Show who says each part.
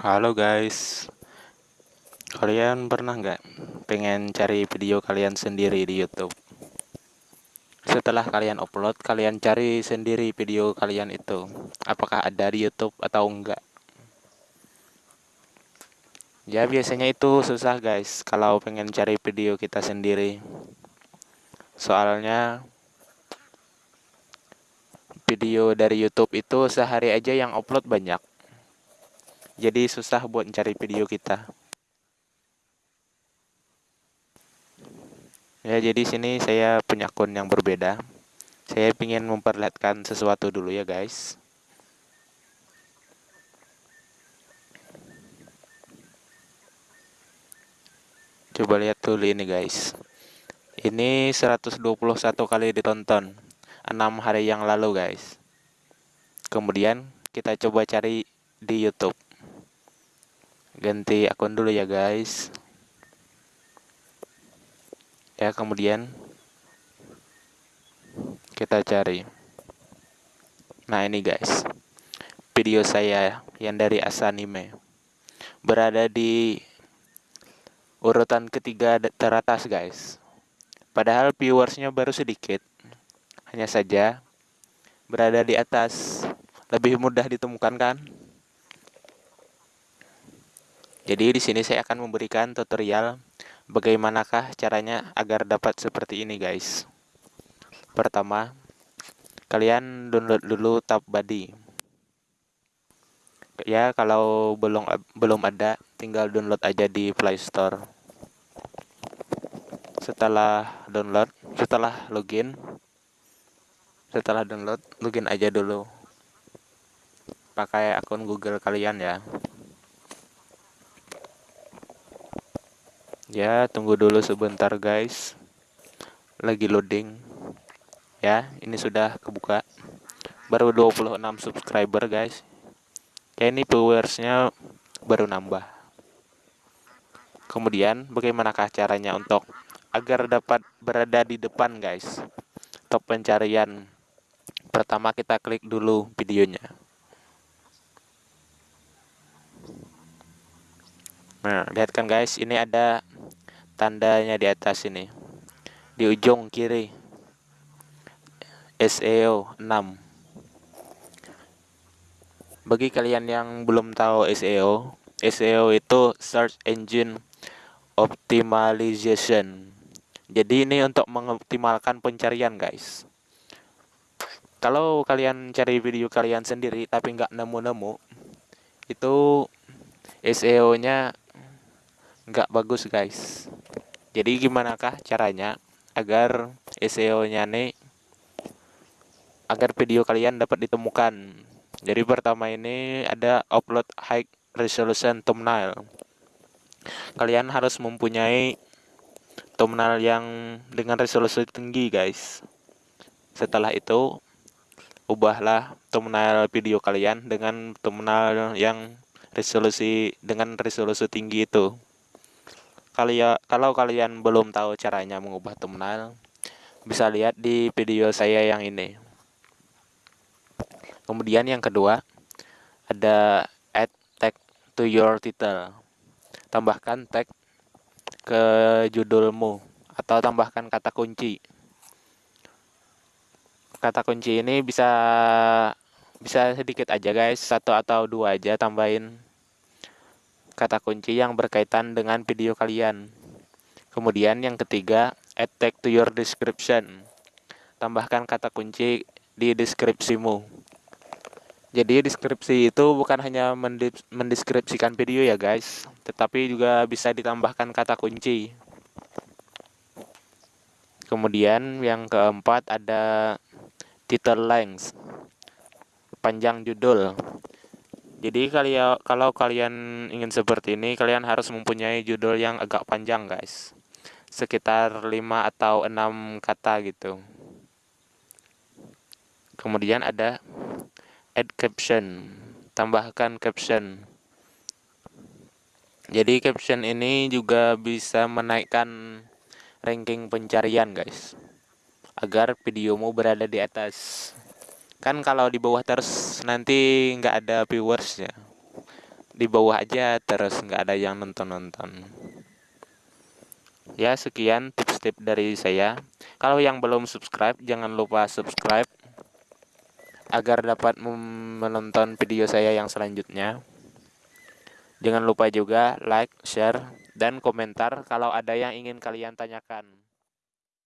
Speaker 1: Halo guys, kalian pernah nggak pengen cari video kalian sendiri di YouTube? Setelah kalian upload, kalian cari sendiri video kalian itu, apakah ada di YouTube atau enggak? Ya biasanya itu susah guys, kalau pengen cari video kita sendiri. Soalnya video dari YouTube itu sehari aja yang upload banyak jadi susah buat cari video kita. Ya jadi sini saya punya akun yang berbeda. Saya ingin memperlihatkan sesuatu dulu ya guys. Coba lihat dulu ini guys. Ini 121 kali ditonton 6 hari yang lalu guys. Kemudian kita coba cari di YouTube ganti akun dulu ya guys. Ya kemudian kita cari. Nah ini guys. Video saya yang dari Asanime berada di urutan ketiga teratas guys. Padahal viewersnya baru sedikit. Hanya saja berada di atas. Lebih mudah ditemukan kan jadi di sini saya akan memberikan tutorial bagaimanakah caranya agar dapat seperti ini guys. Pertama, kalian download dulu tab body. Ya, kalau belum belum ada, tinggal download aja di Play Store. Setelah download, setelah login, setelah download, login aja dulu. Pakai akun Google kalian ya. Ya, tunggu dulu sebentar guys. Lagi loading. Ya, ini sudah kebuka. Baru 26 subscriber guys. Ya, ini viewersnya baru nambah. Kemudian, bagaimanakah caranya untuk agar dapat berada di depan guys? Top pencarian. Pertama kita klik dulu videonya. Nah, lihat kan guys, ini ada tandanya di atas ini. Di ujung kiri. SEO 6 bagi kalian yang belum tahu SEO SEO itu search engine optimization. Jadi ini untuk mengoptimalkan pencarian guys. Kalau kalian cari video kalian sendiri tapi nggak nemu-nemu itu SEO nya nggak bagus guys jadi gimana kah caranya agar SEO nya nih agar video kalian dapat ditemukan? Jadi pertama ini ada upload high resolution thumbnail. Kalian harus mempunyai thumbnail yang dengan resolusi tinggi guys. Setelah itu ubahlah thumbnail video kalian dengan thumbnail yang resolusi dengan resolusi tinggi itu kalian kalau kalian belum tahu caranya mengubah thumbnail bisa lihat di video saya yang ini. Kemudian yang kedua ada add tag to your title. Tambahkan tag ke judulmu atau tambahkan kata kunci. Kata kunci ini bisa bisa sedikit aja guys satu atau dua aja tambahin kata kunci yang berkaitan dengan video kalian. Kemudian yang ketiga, add tag to your description. Tambahkan kata kunci di deskripsimu. Jadi deskripsi itu bukan hanya mendeskripsikan video ya guys, tetapi juga bisa ditambahkan kata kunci. Kemudian yang keempat ada title length, panjang judul. Jadi kalian kalau kalian ingin seperti ini, kalian harus mempunyai judul yang agak panjang, guys. Sekitar 5 atau 6 kata gitu. Kemudian ada add caption. Tambahkan caption. Jadi caption ini juga bisa menaikkan ranking pencarian, guys. Agar videomu berada di atas kan kalau di bawah terus nanti nggak ada viewers ya di bawah aja terus nggak ada yang nonton-nonton. Ya sekian tips-tips dari saya. Kalau yang belum subscribe jangan lupa subscribe agar dapat menonton video saya yang selanjutnya. Jangan lupa juga like, share, dan komentar kalau ada yang ingin kalian tanyakan.